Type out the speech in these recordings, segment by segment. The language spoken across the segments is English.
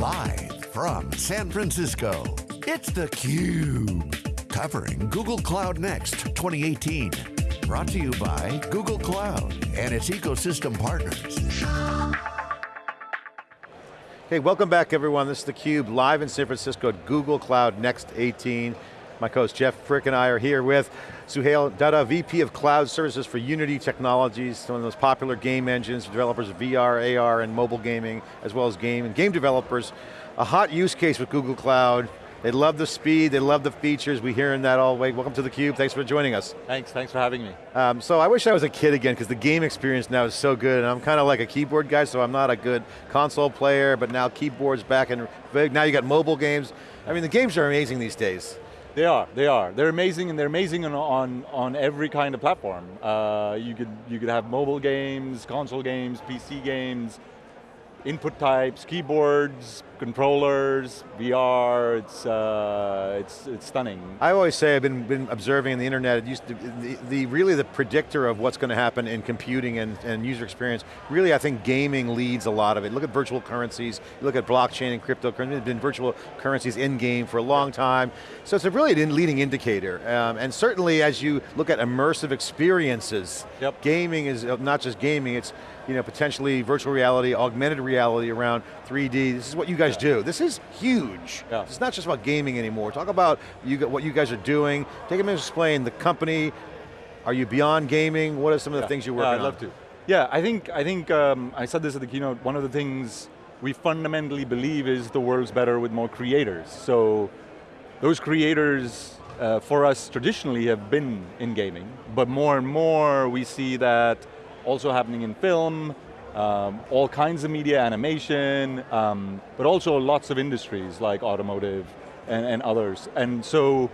Live from San Francisco, it's theCUBE. Covering Google Cloud Next 2018. Brought to you by Google Cloud and its ecosystem partners. Hey, welcome back everyone. This is theCUBE, live in San Francisco at Google Cloud Next 18. My co-host Jeff Frick and I are here with Suhail Dutta, VP of Cloud Services for Unity Technologies, one of the most popular game engines for developers of VR, AR, and mobile gaming, as well as game and game developers. A hot use case with Google Cloud, they love the speed, they love the features, We're hearing that all the way. Welcome to theCUBE, thanks for joining us. Thanks, thanks for having me. Um, so I wish I was a kid again, because the game experience now is so good, and I'm kind of like a keyboard guy, so I'm not a good console player, but now keyboard's back, and now you got mobile games. I mean, the games are amazing these days. They are, they are. They're amazing, and they're amazing on, on, on every kind of platform. Uh, you, could, you could have mobile games, console games, PC games, input types, keyboards, controllers, VR, it's, uh, it's, it's stunning. I always say, I've been, been observing the internet, it used to, the, the really the predictor of what's going to happen in computing and, and user experience, really I think gaming leads a lot of it. Look at virtual currencies, look at blockchain and cryptocurrency, there's been virtual currencies in game for a long time. So it's a really a leading indicator. Um, and certainly as you look at immersive experiences, yep. gaming is not just gaming, it's you know, potentially virtual reality, augmented reality around 3D. This is what you guys yeah. do. This is huge. Yeah. It's not just about gaming anymore. Talk about you, what you guys are doing. Take a minute to explain the company. Are you beyond gaming? What are some of the yeah. things you're working yeah, I'd love to. Yeah, I think, I, think um, I said this at the keynote, one of the things we fundamentally believe is the world's better with more creators. So those creators uh, for us traditionally have been in gaming, but more and more we see that also happening in film, um, all kinds of media, animation, um, but also lots of industries like automotive and, and, others. And so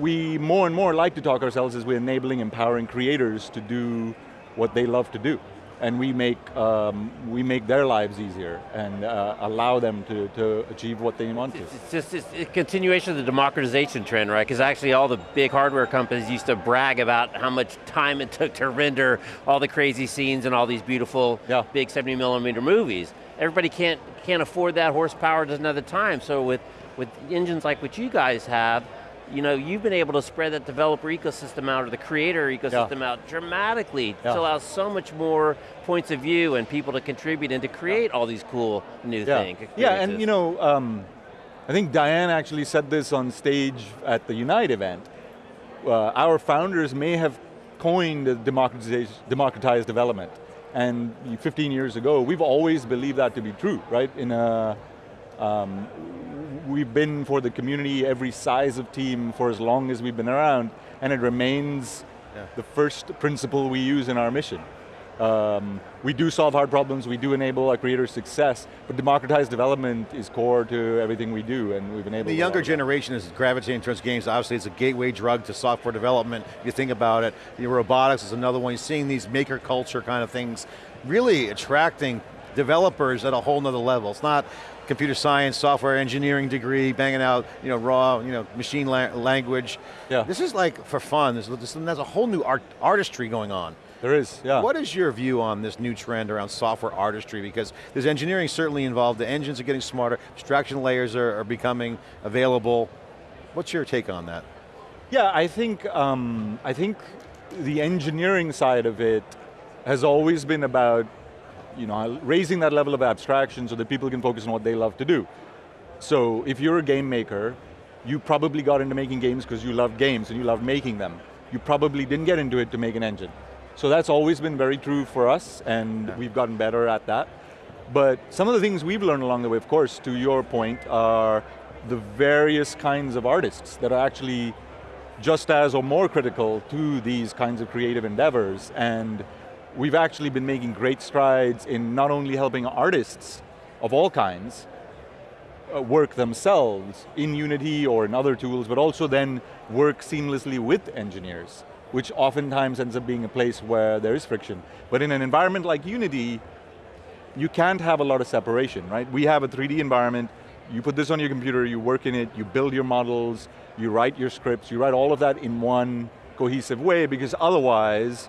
we more and more like to talk ourselves as we're enabling, empowering creators to do what they love to do and we make, um, we make their lives easier and uh, allow them to, to achieve what they want to. It's just it's a continuation of the democratization trend, right? Because actually all the big hardware companies used to brag about how much time it took to render all the crazy scenes and all these beautiful yeah. big 70 millimeter movies. Everybody can't, can't afford that horsepower, doesn't have the time, so with, with engines like what you guys have, you know, you've been able to spread that developer ecosystem out or the creator ecosystem yeah. out dramatically yeah. to allow so much more points of view and people to contribute and to create yeah. all these cool new yeah. things. Yeah, and you know, um, I think Diane actually said this on stage at the Unite event. Uh, our founders may have coined democratized development. And 15 years ago, we've always believed that to be true, right? In a, um, we've been for the community, every size of team for as long as we've been around, and it remains yeah. the first principle we use in our mission. Um, we do solve hard problems, we do enable our creators' success, but democratized development is core to everything we do, and we've enabled The younger generation is gravitating towards games. Obviously, it's a gateway drug to software development. You think about it, the robotics is another one. You're seeing these maker culture kind of things really attracting developers at a whole nother level. It's not computer science, software engineering degree, banging out you know, raw you know, machine la language. Yeah. This is like for fun, there's, there's a whole new art, artistry going on. There is, yeah. What is your view on this new trend around software artistry? Because there's engineering certainly involved, the engines are getting smarter, abstraction layers are, are becoming available. What's your take on that? Yeah, I think, um, I think the engineering side of it has always been about you know, raising that level of abstraction so that people can focus on what they love to do. So if you're a game maker, you probably got into making games because you love games and you love making them. You probably didn't get into it to make an engine. So that's always been very true for us and yeah. we've gotten better at that. But some of the things we've learned along the way, of course, to your point, are the various kinds of artists that are actually just as or more critical to these kinds of creative endeavors. And we've actually been making great strides in not only helping artists of all kinds uh, work themselves in Unity or in other tools, but also then work seamlessly with engineers, which oftentimes ends up being a place where there is friction. But in an environment like Unity, you can't have a lot of separation, right? We have a 3D environment, you put this on your computer, you work in it, you build your models, you write your scripts, you write all of that in one cohesive way because otherwise,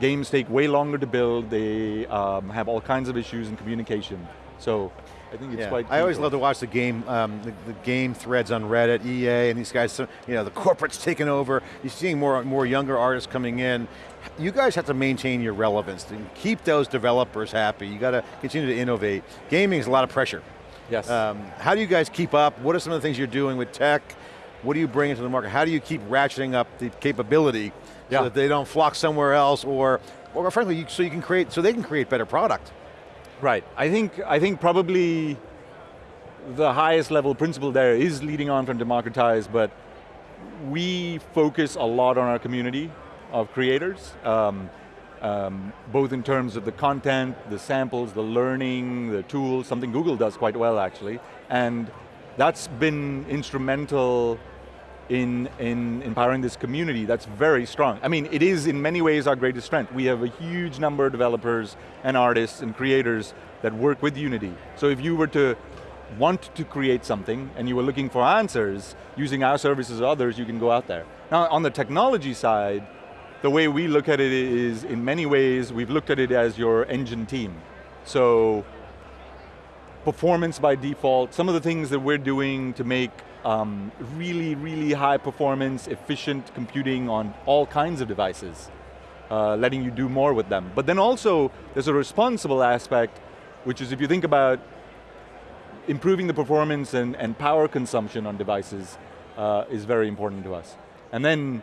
Games take way longer to build, they um, have all kinds of issues in communication. So I think it's yeah. quite. I always love to watch the game, um, the, the, game threads on Reddit, EA, and these guys. You know, the corporate's taking over. You're seeing more and more younger artists coming in. You guys have to maintain your relevance and keep those developers happy. You got to continue to innovate. Gaming is a lot of pressure. Yes. Um, how do you guys keep up? What are some of the things you're doing with tech? What do you bring into the market? How do you keep ratcheting up the capability yeah. so that they don't flock somewhere else, or, or frankly, so you can create, so they can create better product? Right. I think I think probably the highest level principle there is leading on from democratize, but we focus a lot on our community of creators, um, um, both in terms of the content, the samples, the learning, the tools, something Google does quite well actually, and that's been instrumental in, in empowering this community that's very strong. I mean, it is in many ways our greatest strength. We have a huge number of developers and artists and creators that work with Unity. So if you were to want to create something and you were looking for answers using our services or others, you can go out there. Now on the technology side, the way we look at it is in many ways, we've looked at it as your engine team. So performance by default, some of the things that we're doing to make um, really, really high performance, efficient computing on all kinds of devices, uh, letting you do more with them. But then also, there's a responsible aspect, which is if you think about improving the performance and, and power consumption on devices uh, is very important to us. And then,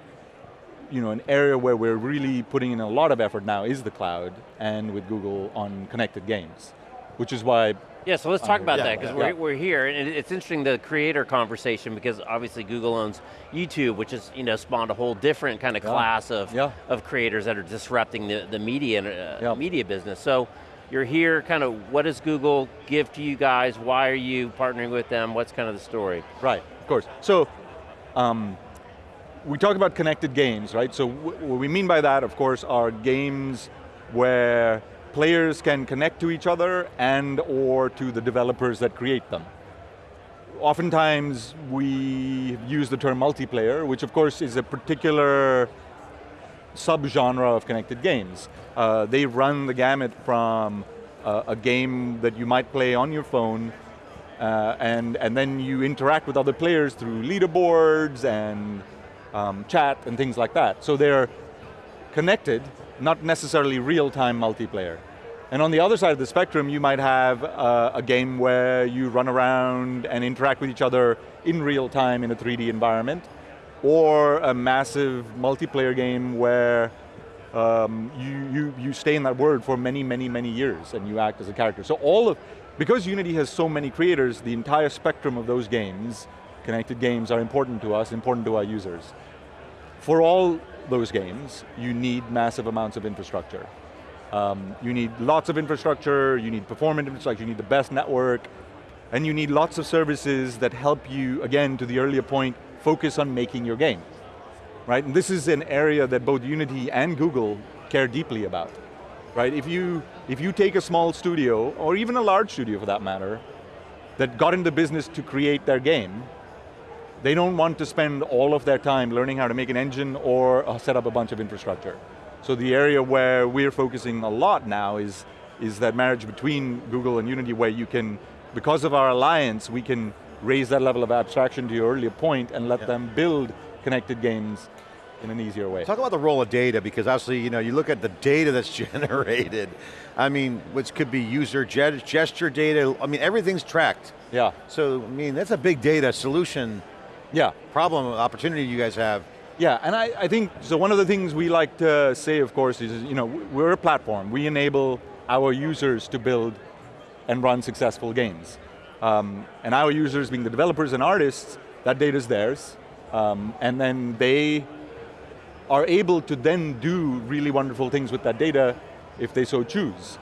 you know, an area where we're really putting in a lot of effort now is the cloud, and with Google on connected games, which is why yeah, so let's talk about yeah, that, because yeah. we're, we're here, and it's interesting the creator conversation, because obviously Google owns YouTube, which has you know, spawned a whole different kind of yeah. class of, of creators that are disrupting the, the media, uh, media business. So you're here, kind of what does Google give to you guys? Why are you partnering with them? What's kind of the story? Right, of course. So, um, we talk about connected games, right? So what we mean by that, of course, are games where players can connect to each other and or to the developers that create them. Oftentimes we use the term multiplayer, which of course is a particular subgenre of connected games. Uh, they run the gamut from uh, a game that you might play on your phone uh, and, and then you interact with other players through leaderboards and um, chat and things like that. So they're connected, not necessarily real-time multiplayer. And on the other side of the spectrum, you might have uh, a game where you run around and interact with each other in real time in a 3D environment, or a massive multiplayer game where um, you, you, you stay in that world for many, many, many years and you act as a character. So all of, because Unity has so many creators, the entire spectrum of those games, connected games are important to us, important to our users. For all those games, you need massive amounts of infrastructure. Um, you need lots of infrastructure, you need performance infrastructure, you need the best network, and you need lots of services that help you, again, to the earlier point, focus on making your game. Right, and this is an area that both Unity and Google care deeply about. Right, if you, if you take a small studio, or even a large studio for that matter, that got into business to create their game, they don't want to spend all of their time learning how to make an engine or set up a bunch of infrastructure. So the area where we're focusing a lot now is, is that marriage between Google and Unity where you can, because of our alliance, we can raise that level of abstraction to your earlier point and let yeah. them build connected games in an easier way. Talk about the role of data, because obviously, you know, you look at the data that's generated, I mean, which could be user gesture data, I mean, everything's tracked. Yeah. So, I mean, that's a big data solution yeah. problem, opportunity you guys have. Yeah, and I, I think, so one of the things we like to say, of course, is, you know, we're a platform. We enable our users to build and run successful games. Um, and our users, being the developers and artists, that data is theirs. Um, and then they are able to then do really wonderful things with that data if they so choose.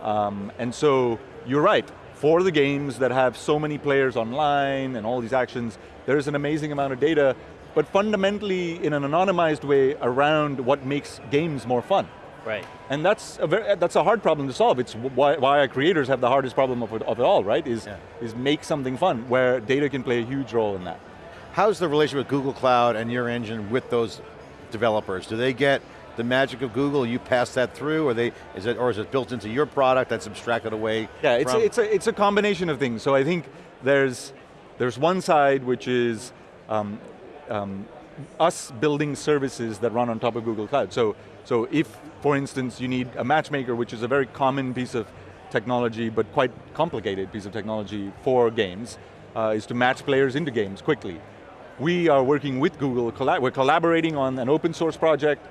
Um, and so, you're right, for the games that have so many players online and all these actions, there's an amazing amount of data but fundamentally in an anonymized way around what makes games more fun. Right. And that's a, very, that's a hard problem to solve. It's why, why our creators have the hardest problem of it, of it all, right? Is, yeah. is make something fun, where data can play a huge role in that. How's the relationship with Google Cloud and your engine with those developers? Do they get the magic of Google, you pass that through, or they is it or is it built into your product that's abstracted away? Yeah, it's from? a, it's a it's a combination of things. So I think there's there's one side which is um, um, us building services that run on top of Google Cloud. So so if, for instance, you need a matchmaker, which is a very common piece of technology, but quite complicated piece of technology for games, uh, is to match players into games quickly. We are working with Google, we're collaborating on an open source project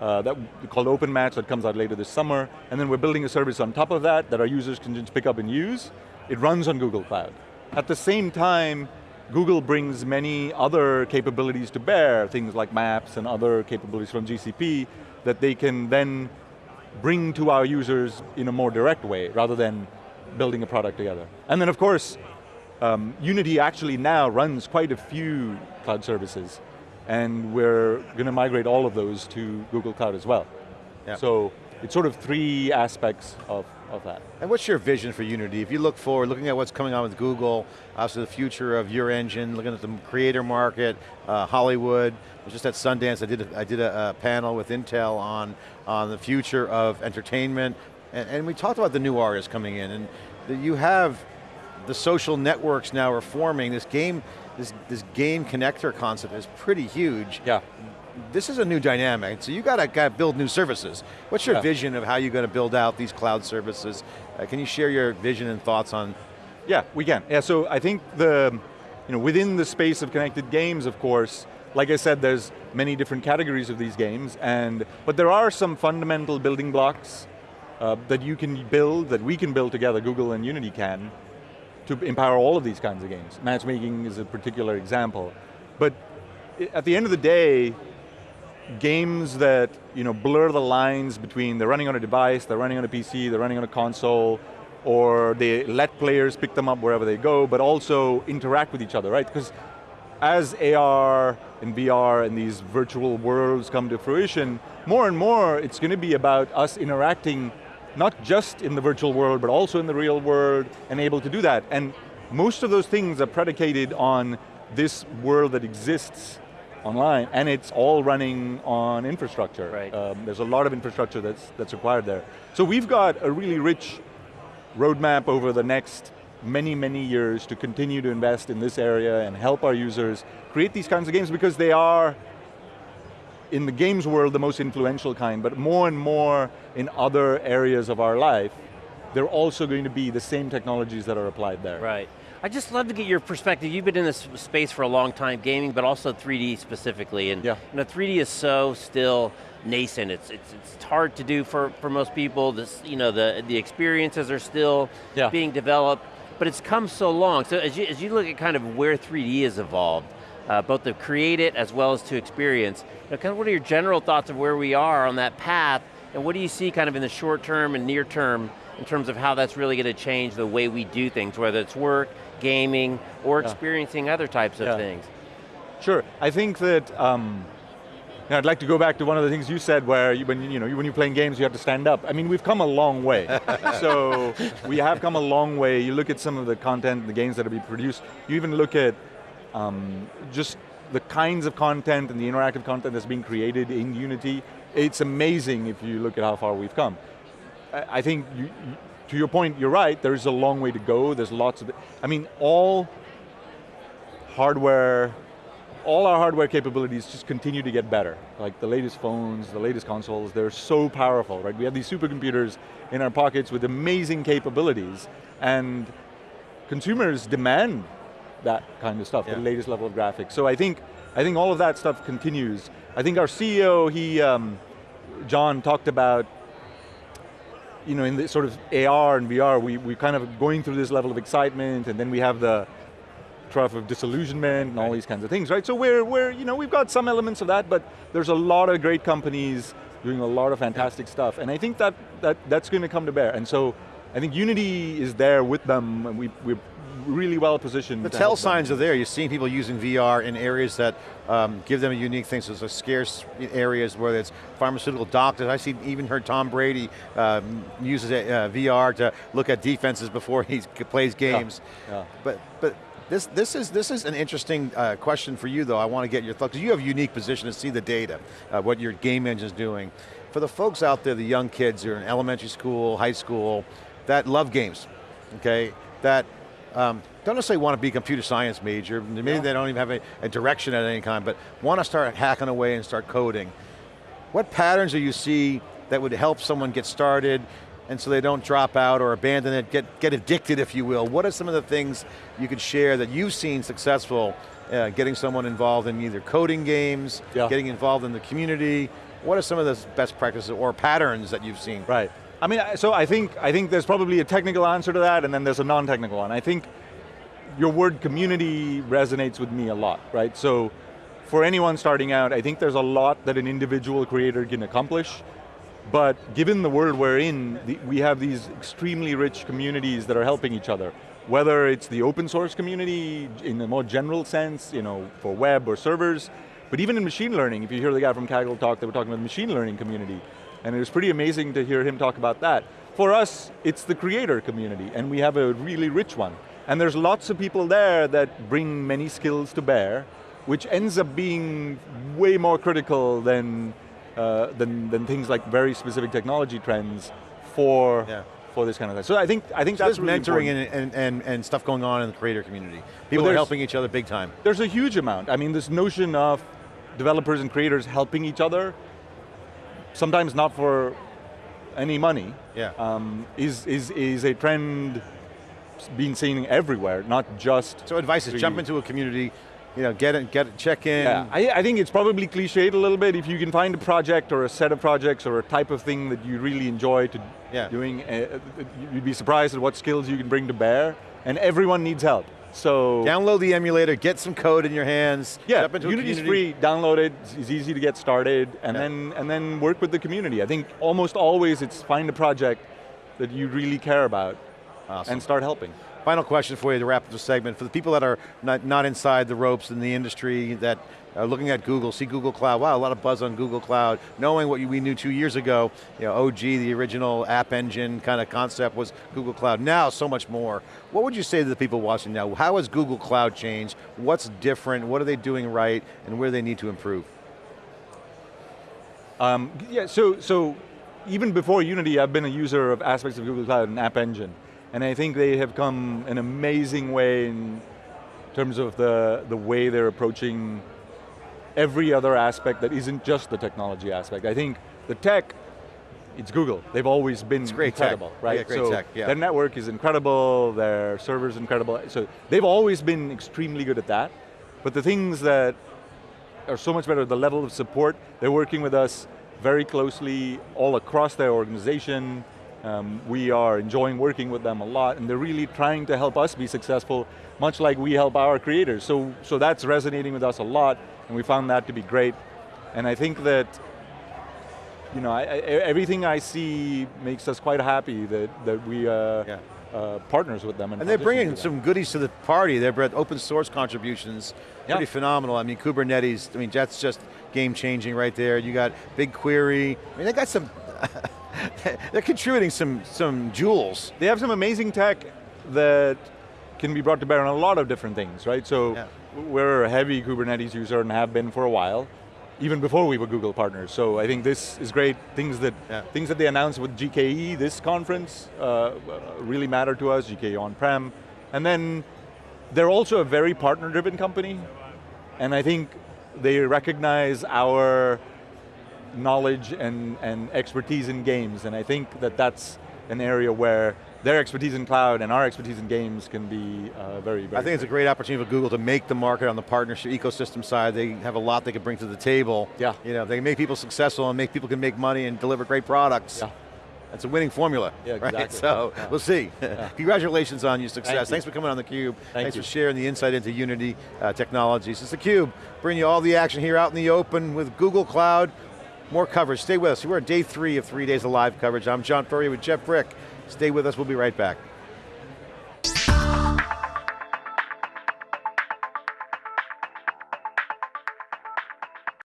uh, that called OpenMatch that comes out later this summer, and then we're building a service on top of that that our users can just pick up and use. It runs on Google Cloud. At the same time, Google brings many other capabilities to bear, things like maps and other capabilities from GCP that they can then bring to our users in a more direct way rather than building a product together. And then of course, um, Unity actually now runs quite a few cloud services and we're going to migrate all of those to Google Cloud as well. Yeah. So it's sort of three aspects of, of that. And what's your vision for Unity? If you look forward, looking at what's coming on with Google, obviously the future of your engine, looking at the creator market, uh, Hollywood, I was just at Sundance, I did a, I did a, a, panel with Intel on, on the future of entertainment, and, and we talked about the new artists coming in, and the, you have the social networks now are forming, this game, this, this game connector concept is pretty huge. Yeah. This is a new dynamic, so you got to, got to build new services. What's your yeah. vision of how you're going to build out these cloud services? Uh, can you share your vision and thoughts on? Yeah, we can. Yeah, so I think the, you know, within the space of connected games, of course, like I said, there's many different categories of these games, and but there are some fundamental building blocks uh, that you can build, that we can build together, Google and Unity can, to empower all of these kinds of games. Matchmaking is a particular example. But at the end of the day, games that you know, blur the lines between they're running on a device, they're running on a PC, they're running on a console, or they let players pick them up wherever they go, but also interact with each other, right? Because as AR and VR and these virtual worlds come to fruition, more and more it's going to be about us interacting not just in the virtual world, but also in the real world, and able to do that. And most of those things are predicated on this world that exists online, and it's all running on infrastructure. Right. Um, there's a lot of infrastructure that's, that's required there. So we've got a really rich roadmap over the next many, many years to continue to invest in this area and help our users create these kinds of games because they are, in the games world, the most influential kind, but more and more in other areas of our life, they're also going to be the same technologies that are applied there. Right. I just love to get your perspective. You've been in this space for a long time, gaming, but also 3D specifically. And yeah. you know, 3D is so still nascent. It's, it's, it's hard to do for, for most people. This, you know, the, the experiences are still yeah. being developed but it's come so long. So as you, as you look at kind of where 3D has evolved, uh, both to create it as well as to experience, you know, kind of what are your general thoughts of where we are on that path, and what do you see kind of in the short term and near term in terms of how that's really going to change the way we do things, whether it's work, gaming, or experiencing other types of yeah. things? Sure, I think that um, I'd like to go back to one of the things you said where you, when, you know, when you're playing games, you have to stand up. I mean, we've come a long way. so we have come a long way. You look at some of the content, the games that are being produced, you even look at um, just the kinds of content and the interactive content that's being created in Unity. It's amazing if you look at how far we've come. I, I think, you, you, to your point, you're right, there's a long way to go. There's lots of, I mean, all hardware all our hardware capabilities just continue to get better. Like the latest phones, the latest consoles, they're so powerful, right? We have these supercomputers in our pockets with amazing capabilities, and consumers demand that kind of stuff, yeah. the latest level of graphics. So I think, I think all of that stuff continues. I think our CEO, he, um, John talked about you know, in the sort of AR and VR, we, we're kind of going through this level of excitement, and then we have the, trough of disillusionment and all these kinds of things, right? So we're, we're, you know, we've got some elements of that, but there's a lot of great companies doing a lot of fantastic stuff, and I think that, that that's going to come to bear. And so I think Unity is there with them, and we, we're really well positioned. The tell signs them. are there. You're seeing people using VR in areas that um, give them a unique thing. So it's scarce areas, whether it's pharmaceutical doctors. I see even heard Tom Brady um, uses uh, VR to look at defenses before he plays games. Yeah. Yeah. But, but This, this, is, this is an interesting uh, question for you though, I want to get your thoughts, because you have a unique position to see the data, uh, what your game engine is doing. For the folks out there, the young kids who are in elementary school, high school, that love games, okay, that um, don't necessarily want to be a computer science major, maybe yeah. they don't even have a, a direction at any kind, but want to start hacking away and start coding. What patterns do you see that would help someone get started and so they don't drop out or abandon it, get, get addicted if you will. What are some of the things you could share that you've seen successful uh, getting someone involved in either coding games, yeah. getting involved in the community, what are some of the best practices or patterns that you've seen? Right, I mean, so I think, I think there's probably a technical answer to that and then there's a non-technical one. I think your word community resonates with me a lot, right? So for anyone starting out, I think there's a lot that an individual creator can accomplish but given the world we're in, the, we have these extremely rich communities that are helping each other. Whether it's the open source community in a more general sense, you know, for web or servers, but even in machine learning, if you hear the guy from Kaggle talk, they were talking about the machine learning community. And it was pretty amazing to hear him talk about that. For us, it's the creator community, and we have a really rich one. And there's lots of people there that bring many skills to bear, which ends up being way more critical than uh, than, than things like very specific technology trends for yeah. for this kind of thing. So I think I think so that's really mentoring and, and, and, and, stuff going on in the creator community. People well, are helping each other big time. There's a huge amount. I mean, this notion of developers and creators helping each other, sometimes not for any money, yeah. Um, is, is, is a trend being seen everywhere, not just... So advice is jump into a community, you know, get it, get it, check in. Yeah, I, I, think it's probably cliched a little bit. If you can find a project or a set of projects or a type of thing that you really enjoy to yeah. doing, uh, you'd be surprised at what skills you can bring to bear, and everyone needs help. So download the emulator, get some code in your hands. Yeah, Unity's free. Download it. It's easy to get started, and yeah. then and then work with the community. I think almost always it's find a project that you really care about, awesome. and start helping. Final question for you to wrap up the segment. For the people that are not, not inside the ropes in the industry, that are looking at Google, see Google Cloud, wow, a lot of buzz on Google Cloud, knowing what we knew two years ago, you know, OG, the original app engine kind of concept was Google Cloud. Now, so much more. What would you say to the people watching now? How has Google Cloud changed? What's different? What are they doing right? And where do they need to improve? Um, yeah, so, so even before Unity, I've been a user of aspects of Google Cloud and App Engine. And I think they have come an amazing way in terms of the, the way they're approaching every other aspect that isn't just the technology aspect. I think the tech, it's Google. They've always been incredible, tech. right? Yeah, great so tech, yeah. Their network is incredible, their server's incredible. So they've always been extremely good at that. But the things that are so much better, the level of support, they're working with us very closely all across their organization, um, we are enjoying working with them a lot and they're really trying to help us be successful, much like we help our creators. So, so that's resonating with us a lot and we found that to be great. And I think that you know, I, I, everything I see makes us quite happy that, that we uh, yeah. uh, partners with them. And, and they're bringing some goodies to the party. They're open source contributions, yeah. pretty phenomenal. I mean, Kubernetes, I mean, that's just game changing right there. You got BigQuery. I mean, they got some they're contributing some, some jewels. They have some amazing tech that can be brought to bear on a lot of different things, right? So yeah. we're a heavy Kubernetes user and have been for a while, even before we were Google partners. So I think this is great. Things that yeah. things that they announced with GKE, this conference, uh, really matter to us, GKE on-prem. And then they're also a very partner-driven company, and I think they recognize our knowledge and, and expertise in games, and I think that that's an area where their expertise in cloud and our expertise in games can be uh, very, very I think it's a great opportunity for Google to make the market on the partnership ecosystem side. They have a lot they can bring to the table. Yeah. You know, they make people successful and make people can make money and deliver great products. Yeah. That's a winning formula, yeah, exactly. right? So, yeah. we'll see. Yeah. Congratulations on your success. Thank Thanks for coming on theCUBE. Thank Thanks you. for sharing the insight into Unity uh, technologies. It's theCUBE, bringing you all the action here out in the open with Google Cloud, more coverage, stay with us. We're at day three of three days of live coverage. I'm John Furrier with Jeff Frick. Stay with us, we'll be right back.